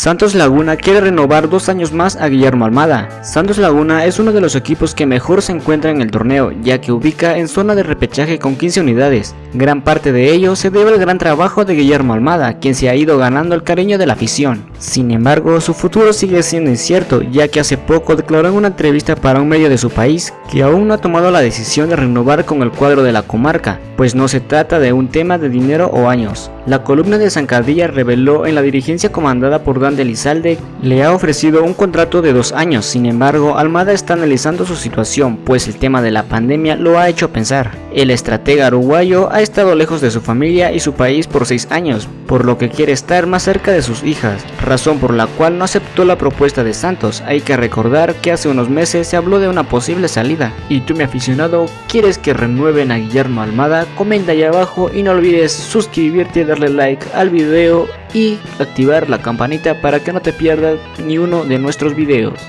Santos Laguna quiere renovar dos años más a Guillermo Almada. Santos Laguna es uno de los equipos que mejor se encuentra en el torneo, ya que ubica en zona de repechaje con 15 unidades. Gran parte de ello se debe al gran trabajo de Guillermo Almada, quien se ha ido ganando el cariño de la afición. Sin embargo, su futuro sigue siendo incierto, ya que hace poco declaró en una entrevista para un medio de su país que aún no ha tomado la decisión de renovar con el cuadro de la comarca, pues no se trata de un tema de dinero o años. La columna de Zancadilla reveló en la dirigencia comandada por Dan de le ha ofrecido un contrato de dos años, sin embargo Almada está analizando su situación, pues el tema de la pandemia lo ha hecho pensar. El estratega uruguayo ha estado lejos de su familia y su país por seis años, por lo que quiere estar más cerca de sus hijas, razón por la cual no aceptó la propuesta de Santos. Hay que recordar que hace unos meses se habló de una posible salida. Y tú mi aficionado, ¿quieres que renueven a Guillermo Almada? Comenta ahí abajo y no olvides suscribirte, darle like al video y activar la campanita para que no te pierdas ni uno de nuestros videos.